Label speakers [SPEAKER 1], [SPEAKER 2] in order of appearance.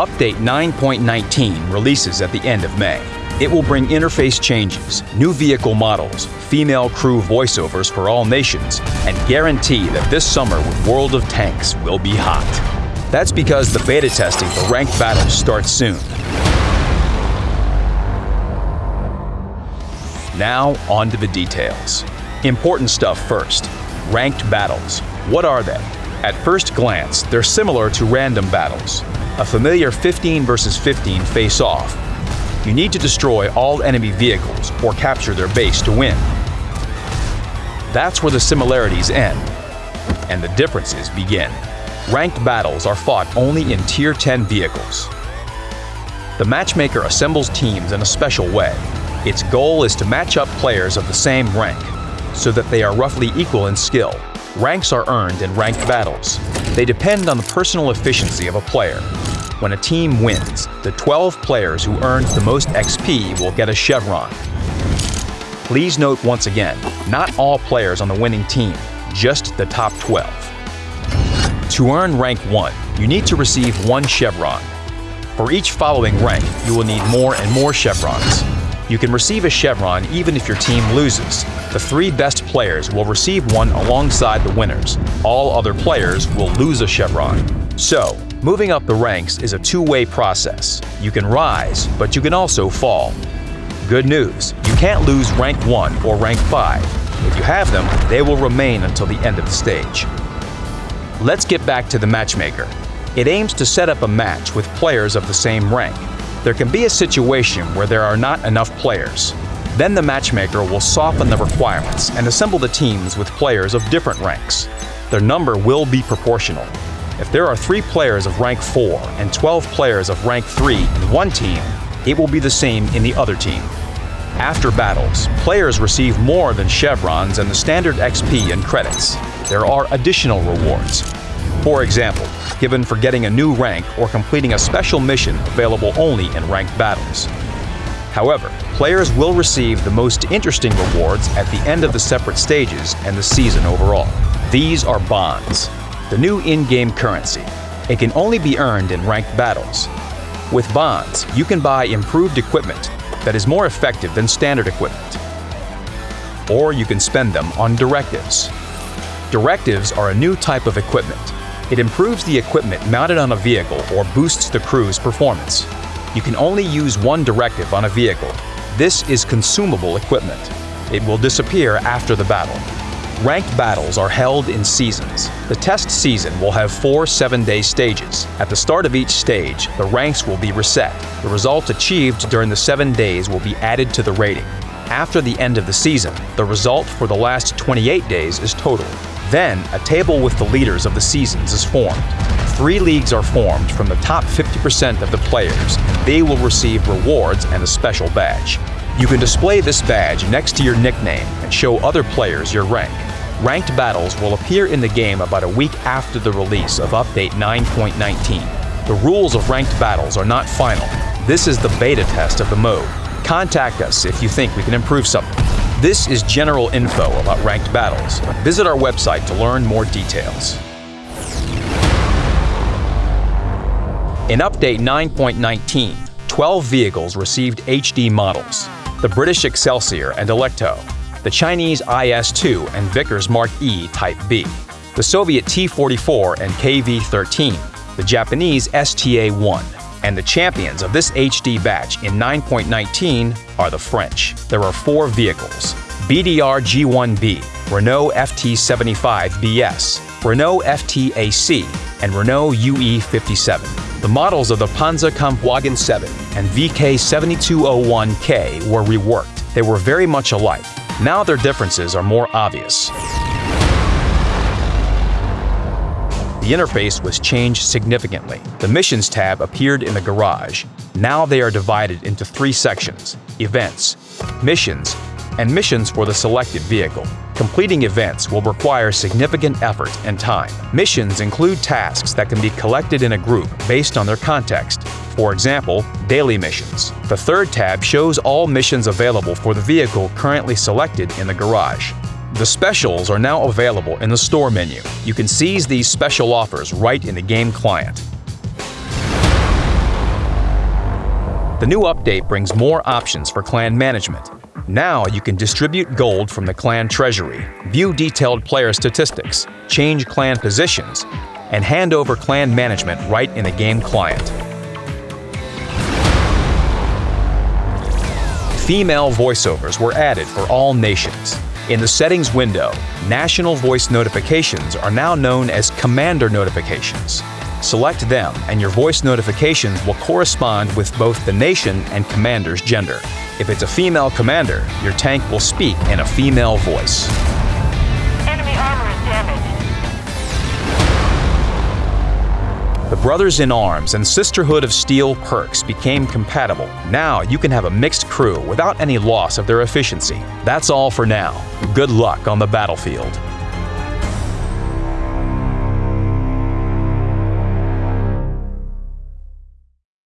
[SPEAKER 1] Update 9.19 releases at the end of May. It will bring interface changes, new vehicle models, female crew voiceovers for all nations, and guarantee that this summer with World of Tanks will be hot. That's because the beta testing for ranked battles starts soon. Now, on to the details. Important stuff first. Ranked battles. What are they? At first glance, they're similar to random battles. A familiar 15 versus 15 face-off. You need to destroy all enemy vehicles or capture their base to win. That's where the similarities end, and the differences begin. Ranked battles are fought only in Tier 10 vehicles. The matchmaker assembles teams in a special way. Its goal is to match up players of the same rank, so that they are roughly equal in skill. Ranks are earned in ranked battles. They depend on the personal efficiency of a player. When a team wins, the 12 players who earned the most XP will get a chevron. Please note once again, not all players on the winning team, just the top 12. To earn rank 1, you need to receive one chevron. For each following rank, you will need more and more chevrons. You can receive a chevron even if your team loses. The three best players will receive one alongside the winners. All other players will lose a chevron. So, moving up the ranks is a two-way process. You can rise, but you can also fall. Good news, you can't lose rank 1 or rank 5. If you have them, they will remain until the end of the stage. Let's get back to the matchmaker. It aims to set up a match with players of the same rank. There can be a situation where there are not enough players. Then the matchmaker will soften the requirements and assemble the teams with players of different ranks. Their number will be proportional. If there are 3 players of rank 4 and 12 players of rank 3 in one team, it will be the same in the other team. After battles, players receive more than chevrons and the standard XP and credits. There are additional rewards. For example, given for getting a new rank or completing a special mission available only in ranked battles. However, players will receive the most interesting rewards at the end of the separate stages and the season overall. These are bonds, the new in-game currency. It can only be earned in ranked battles. With bonds, you can buy improved equipment that is more effective than standard equipment. Or you can spend them on directives. Directives are a new type of equipment it improves the equipment mounted on a vehicle or boosts the crew's performance. You can only use one directive on a vehicle. This is consumable equipment. It will disappear after the battle. Ranked battles are held in seasons. The test season will have four seven-day stages. At the start of each stage, the ranks will be reset. The results achieved during the seven days will be added to the rating. After the end of the season, the result for the last 28 days is total. Then, a table with the leaders of the seasons is formed. Three leagues are formed from the top 50% of the players, and they will receive rewards and a special badge. You can display this badge next to your nickname and show other players your rank. Ranked battles will appear in the game about a week after the release of Update 9.19. The rules of ranked battles are not final. This is the beta test of the mode. Contact us if you think we can improve something. This is general info about ranked battles. Visit our website to learn more details. In Update 9.19, 12 vehicles received HD models. The British Excelsior and Alecto, the Chinese IS-2 and Vickers Mark E Type B, the Soviet T-44 and KV-13, the Japanese STA-1, and the champions of this HD batch in 9.19 are the French. There are four vehicles BDR G1B, Renault FT75BS, Renault FTAC, and Renault UE57. The models of the Panzer Kampfwagen 7 and VK7201K were reworked. They were very much alike. Now their differences are more obvious. The interface was changed significantly. The Missions tab appeared in the garage. Now they are divided into three sections, Events, Missions, and Missions for the selected vehicle. Completing events will require significant effort and time. Missions include tasks that can be collected in a group based on their context. For example, daily missions. The third tab shows all missions available for the vehicle currently selected in the garage. The specials are now available in the store menu. You can seize these special offers right in the game client. The new update brings more options for clan management. Now you can distribute gold from the clan treasury, view detailed player statistics, change clan positions, and hand over clan management right in the game client. Female voiceovers were added for all nations. In the settings window, national voice notifications are now known as commander notifications. Select them and your voice notifications will correspond with both the nation and commander's gender. If it's a female commander, your tank will speak in a female voice. The Brothers in Arms and Sisterhood of Steel perks became compatible. Now you can have a mixed crew without any loss of their efficiency. That's all for now. Good luck on the battlefield.